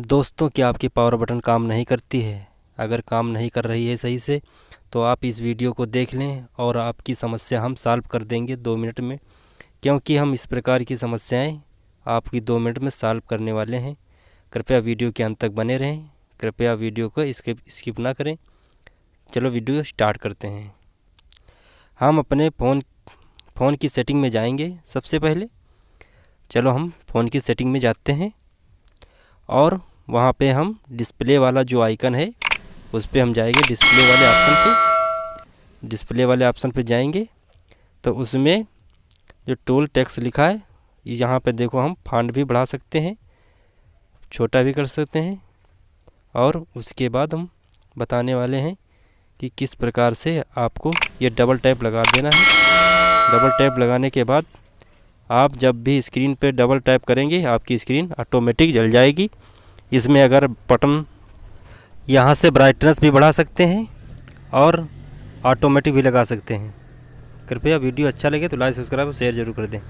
दोस्तों, क्या आपकी पावर बटन काम नहीं करती है? अगर काम नहीं कर रही है सही से तो आप इस वीडियो को देख लें और आपकी समस्या हम सॉल्व कर देंगे दो मिनट में। क्योंकि हम इस प्रकार की समस्याएँ आपकी दो मिनट में सॉल्व करने वाले हैं। कृपया वीडियो के अंत तक बने रहें। कृपया वीडियो को स्किप स्किप ना करें। चलो वीडियो स्टार्ट करते हैं। हम अपने फ़ोन फ़ोन की सेटिंग में जाएँगे सबसे पहले। चलो हम फ़ोन की सेटिंग में जाते हैं। और वहाँ पे हम डिस्प्ले वाला जो आइकन है, उस पर हम जाएँगे डिस्प्ले वाले ऑप्शन पे। डिस्प्ले वाले ऑप्शन पे जाएँगे तो उसमें जो टोल टैक्स लिखा है, यहाँ पे देखो हम फांड भी बढ़ा सकते हैं, छोटा भी कर सकते हैं, और उसके बाद हम बताने वाले हैं कि किस प्रकार से आपको ये डबल टैप लगा देना है। डबल टैप लगाने के बाद आप जब भी स्क्रीन पर डबल टैप करेंगे, आपकी स्क्रीन ऑटोमेटिक जल जाएगी। इसमें अगर बटन यहाँ से ब्राइटनेस भी बढ़ा सकते हैं और ऑटोमेटिक भी लगा सकते हैं। कृपया वीडियो अच्छा लगे तो लाइक सब्सक्राइब और शेयर ज़रूर कर दें।